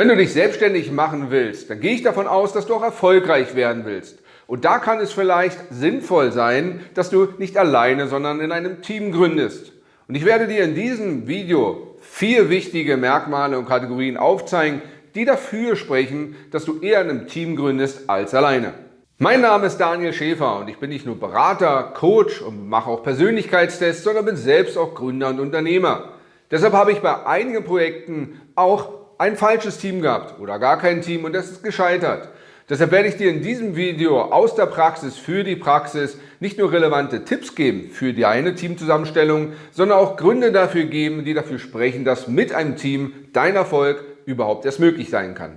Wenn du dich selbstständig machen willst, dann gehe ich davon aus, dass du auch erfolgreich werden willst. Und da kann es vielleicht sinnvoll sein, dass du nicht alleine, sondern in einem Team gründest. Und ich werde dir in diesem Video vier wichtige Merkmale und Kategorien aufzeigen, die dafür sprechen, dass du eher in einem Team gründest als alleine. Mein Name ist Daniel Schäfer und ich bin nicht nur Berater, Coach und mache auch Persönlichkeitstests, sondern bin selbst auch Gründer und Unternehmer. Deshalb habe ich bei einigen Projekten auch ein falsches Team gehabt oder gar kein Team und das ist gescheitert. Deshalb werde ich dir in diesem Video aus der Praxis für die Praxis nicht nur relevante Tipps geben für deine Teamzusammenstellung, sondern auch Gründe dafür geben, die dafür sprechen, dass mit einem Team dein Erfolg überhaupt erst möglich sein kann.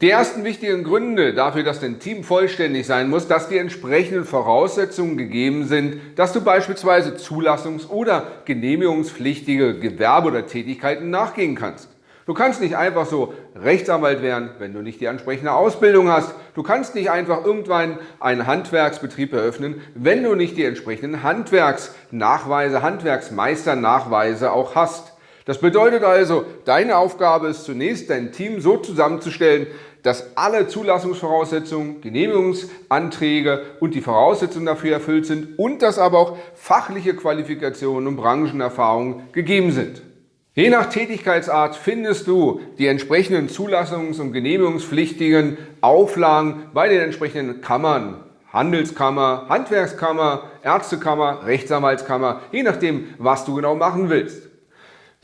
Die ersten wichtigen Gründe dafür, dass dein Team vollständig sein muss, dass die entsprechenden Voraussetzungen gegeben sind, dass du beispielsweise zulassungs- oder genehmigungspflichtige Gewerbe oder Tätigkeiten nachgehen kannst. Du kannst nicht einfach so Rechtsanwalt werden, wenn du nicht die entsprechende Ausbildung hast. Du kannst nicht einfach irgendwann einen Handwerksbetrieb eröffnen, wenn du nicht die entsprechenden Handwerksnachweise, Handwerksmeisternachweise auch hast. Das bedeutet also, deine Aufgabe ist zunächst, dein Team so zusammenzustellen, dass alle Zulassungsvoraussetzungen, Genehmigungsanträge und die Voraussetzungen dafür erfüllt sind und dass aber auch fachliche Qualifikationen und Branchenerfahrungen gegeben sind. Je nach Tätigkeitsart findest du die entsprechenden zulassungs- und genehmigungspflichtigen Auflagen bei den entsprechenden Kammern. Handelskammer, Handwerkskammer, Ärztekammer, Rechtsanwaltskammer, je nachdem, was du genau machen willst.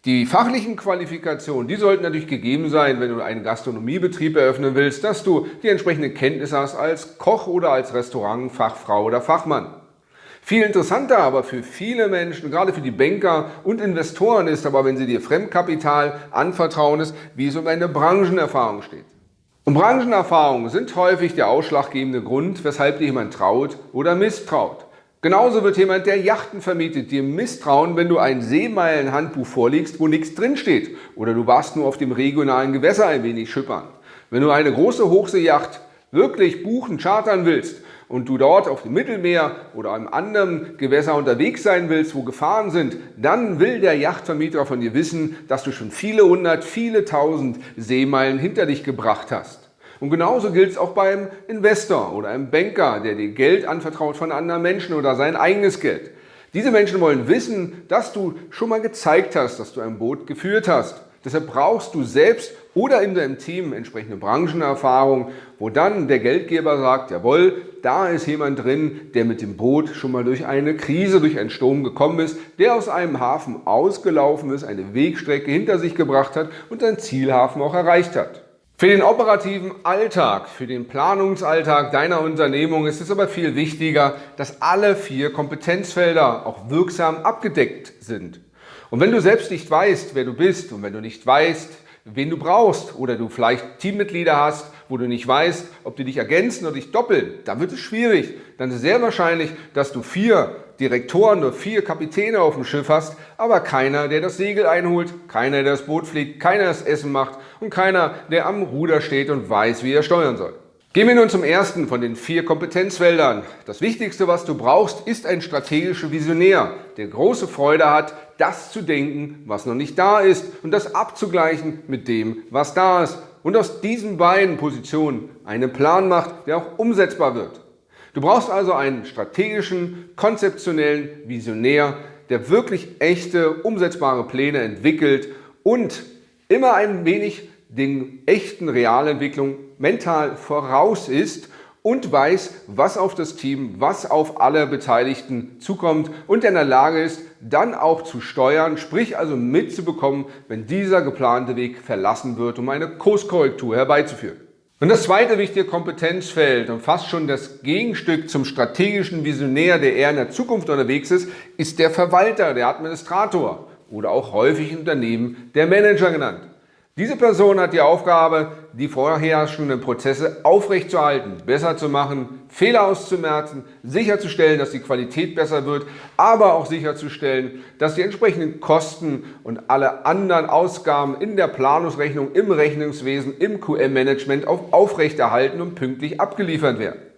Die fachlichen Qualifikationen, die sollten natürlich gegeben sein, wenn du einen Gastronomiebetrieb eröffnen willst, dass du die entsprechende Kenntnis hast als Koch oder als Restaurantfachfrau oder Fachmann. Viel interessanter aber für viele Menschen, gerade für die Banker und Investoren ist aber, wenn sie dir Fremdkapital anvertrauen, ist, wie es um eine Branchenerfahrung steht. Und Branchenerfahrungen sind häufig der ausschlaggebende Grund, weshalb dir jemand traut oder misstraut. Genauso wird jemand, der Yachten vermietet, dir misstrauen, wenn du ein Seemeilenhandbuch vorlegst, wo nichts drinsteht. Oder du warst nur auf dem regionalen Gewässer ein wenig schippern. Wenn du eine große Hochseejacht wirklich buchen, chartern willst und du dort auf dem Mittelmeer oder einem anderen Gewässer unterwegs sein willst, wo Gefahren sind, dann will der Yachtvermieter von dir wissen, dass du schon viele hundert, viele tausend Seemeilen hinter dich gebracht hast. Und genauso gilt es auch beim Investor oder einem Banker, der dir Geld anvertraut von anderen Menschen oder sein eigenes Geld. Diese Menschen wollen wissen, dass du schon mal gezeigt hast, dass du ein Boot geführt hast. Deshalb brauchst du selbst oder in deinem Team entsprechende Branchenerfahrung, wo dann der Geldgeber sagt, jawohl, da ist jemand drin, der mit dem Boot schon mal durch eine Krise, durch einen Sturm gekommen ist, der aus einem Hafen ausgelaufen ist, eine Wegstrecke hinter sich gebracht hat und seinen Zielhafen auch erreicht hat. Für den operativen Alltag, für den Planungsalltag deiner Unternehmung ist es aber viel wichtiger, dass alle vier Kompetenzfelder auch wirksam abgedeckt sind. Und wenn du selbst nicht weißt, wer du bist und wenn du nicht weißt, wen du brauchst oder du vielleicht Teammitglieder hast, wo du nicht weißt, ob die dich ergänzen oder dich doppeln, dann wird es schwierig. Dann ist sehr wahrscheinlich, dass du vier Direktoren oder vier Kapitäne auf dem Schiff hast, aber keiner, der das Segel einholt, keiner, der das Boot fliegt, keiner, das Essen macht und keiner, der am Ruder steht und weiß, wie er steuern soll. Gehen wir nun zum ersten von den vier Kompetenzfeldern. Das Wichtigste, was du brauchst, ist ein strategischer Visionär, der große Freude hat, das zu denken, was noch nicht da ist und das abzugleichen mit dem, was da ist. Und aus diesen beiden Positionen einen Plan macht, der auch umsetzbar wird. Du brauchst also einen strategischen, konzeptionellen Visionär, der wirklich echte, umsetzbare Pläne entwickelt und immer ein wenig den echten Realentwicklung mental voraus ist und weiß, was auf das Team, was auf alle Beteiligten zukommt und in der Lage ist, dann auch zu steuern, sprich also mitzubekommen, wenn dieser geplante Weg verlassen wird, um eine Kurskorrektur herbeizuführen. Und das zweite wichtige Kompetenzfeld und fast schon das Gegenstück zum strategischen Visionär, der eher in der Zukunft unterwegs ist, ist der Verwalter, der Administrator oder auch häufig in Unternehmen der Manager genannt. Diese Person hat die Aufgabe, die vorherrschenden Prozesse aufrechtzuerhalten, besser zu machen, Fehler auszumerzen, sicherzustellen, dass die Qualität besser wird, aber auch sicherzustellen, dass die entsprechenden Kosten und alle anderen Ausgaben in der Planungsrechnung, im Rechnungswesen, im QM-Management aufrechterhalten und pünktlich abgeliefert werden.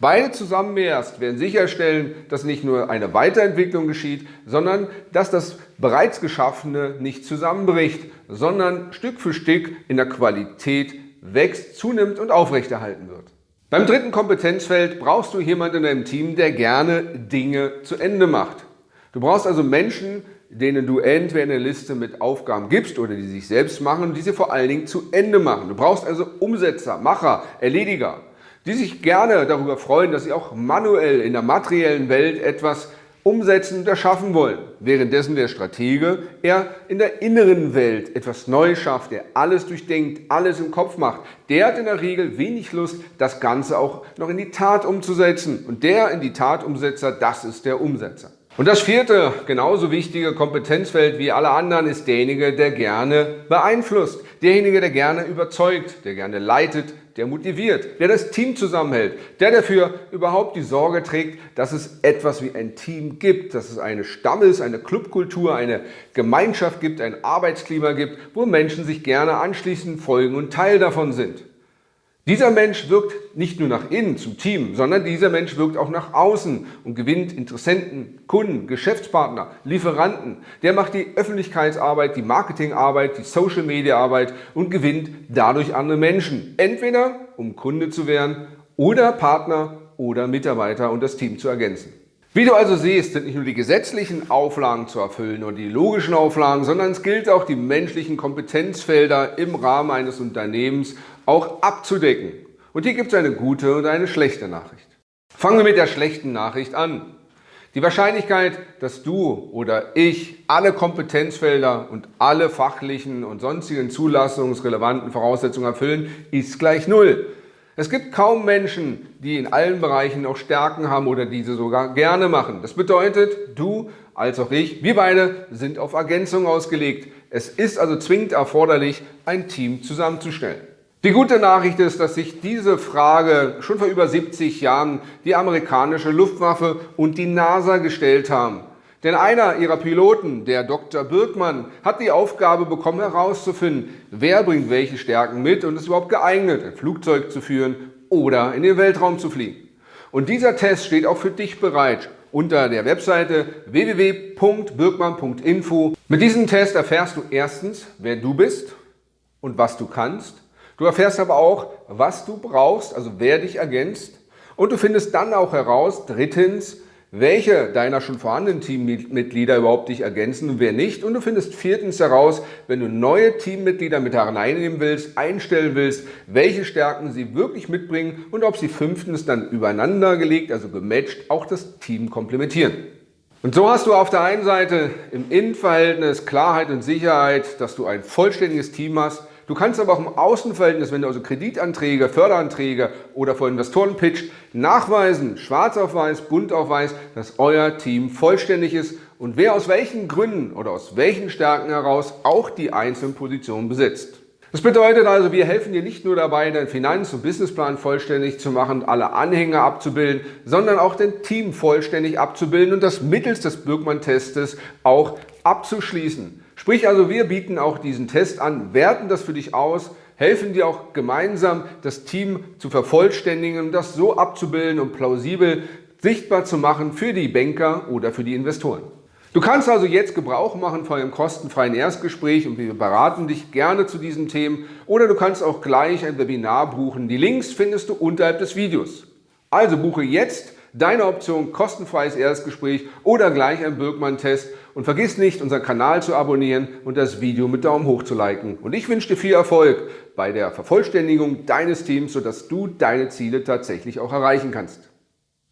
Beide zusammen erst werden sicherstellen, dass nicht nur eine Weiterentwicklung geschieht, sondern dass das bereits Geschaffene nicht zusammenbricht, sondern Stück für Stück in der Qualität wächst, zunimmt und aufrechterhalten wird. Beim dritten Kompetenzfeld brauchst du jemanden in deinem Team, der gerne Dinge zu Ende macht. Du brauchst also Menschen, denen du entweder eine Liste mit Aufgaben gibst oder die sich selbst machen und die sie vor allen Dingen zu Ende machen. Du brauchst also Umsetzer, Macher, Erlediger die sich gerne darüber freuen, dass sie auch manuell in der materiellen Welt etwas umsetzen und erschaffen wollen, währenddessen der Stratege eher in der inneren Welt etwas Neues schafft, der alles durchdenkt, alles im Kopf macht. Der hat in der Regel wenig Lust, das Ganze auch noch in die Tat umzusetzen. Und der in die Tat Umsetzer, das ist der Umsetzer. Und das vierte, genauso wichtige Kompetenzfeld wie alle anderen ist derjenige, der gerne beeinflusst. Derjenige, der gerne überzeugt, der gerne leitet, der motiviert, der das Team zusammenhält, der dafür überhaupt die Sorge trägt, dass es etwas wie ein Team gibt, dass es eine Stamm ist, eine Clubkultur, eine Gemeinschaft gibt, ein Arbeitsklima gibt, wo Menschen sich gerne anschließen, folgen und Teil davon sind. Dieser Mensch wirkt nicht nur nach innen zum Team, sondern dieser Mensch wirkt auch nach außen und gewinnt Interessenten, Kunden, Geschäftspartner, Lieferanten. Der macht die Öffentlichkeitsarbeit, die Marketingarbeit, die Social-Media-Arbeit und gewinnt dadurch andere Menschen. Entweder um Kunde zu werden oder Partner oder Mitarbeiter und das Team zu ergänzen. Wie du also siehst, sind nicht nur die gesetzlichen Auflagen zu erfüllen oder die logischen Auflagen, sondern es gilt auch die menschlichen Kompetenzfelder im Rahmen eines Unternehmens auch abzudecken. Und hier gibt es eine gute und eine schlechte Nachricht. Fangen wir mit der schlechten Nachricht an. Die Wahrscheinlichkeit, dass du oder ich alle Kompetenzfelder und alle fachlichen und sonstigen zulassungsrelevanten Voraussetzungen erfüllen, ist gleich Null. Es gibt kaum Menschen, die in allen Bereichen auch Stärken haben oder diese sogar gerne machen. Das bedeutet, du als auch ich, wir beide sind auf Ergänzung ausgelegt. Es ist also zwingend erforderlich, ein Team zusammenzustellen. Die gute Nachricht ist, dass sich diese Frage schon vor über 70 Jahren die amerikanische Luftwaffe und die NASA gestellt haben. Denn einer ihrer Piloten, der Dr. Birkmann, hat die Aufgabe bekommen herauszufinden, wer bringt welche Stärken mit und ist überhaupt geeignet, ein Flugzeug zu führen oder in den Weltraum zu fliegen. Und dieser Test steht auch für dich bereit unter der Webseite www.birkmann.info. Mit diesem Test erfährst du erstens, wer du bist und was du kannst. Du erfährst aber auch, was du brauchst, also wer dich ergänzt. Und du findest dann auch heraus, drittens, welche deiner schon vorhandenen Teammitglieder überhaupt dich ergänzen und wer nicht. Und du findest viertens heraus, wenn du neue Teammitglieder mit hereinnehmen willst, einstellen willst, welche Stärken sie wirklich mitbringen und ob sie fünftens dann übereinander gelegt, also gematcht, auch das Team komplementieren. Und so hast du auf der einen Seite im Innenverhältnis Klarheit und Sicherheit, dass du ein vollständiges Team hast, Du kannst aber auch im Außenverhältnis, wenn du also Kreditanträge, Förderanträge oder vor Investoren pitcht, nachweisen, schwarz auf weiß, bunt auf weiß, dass euer Team vollständig ist und wer aus welchen Gründen oder aus welchen Stärken heraus auch die einzelnen Positionen besitzt. Das bedeutet also, wir helfen dir nicht nur dabei, deinen Finanz- und Businessplan vollständig zu machen alle Anhänger abzubilden, sondern auch dein Team vollständig abzubilden und das mittels des Birkmann-Testes auch abzuschließen. Sprich also, wir bieten auch diesen Test an, werten das für dich aus, helfen dir auch gemeinsam, das Team zu vervollständigen das so abzubilden und plausibel sichtbar zu machen für die Banker oder für die Investoren. Du kannst also jetzt Gebrauch machen von einem kostenfreien Erstgespräch und wir beraten dich gerne zu diesen Themen oder du kannst auch gleich ein Webinar buchen. Die Links findest du unterhalb des Videos. Also buche jetzt deine Option kostenfreies Erstgespräch oder gleich ein Birkmann-Test und vergiss nicht, unseren Kanal zu abonnieren und das Video mit Daumen hoch zu liken. Und ich wünsche dir viel Erfolg bei der Vervollständigung deines Teams, sodass du deine Ziele tatsächlich auch erreichen kannst.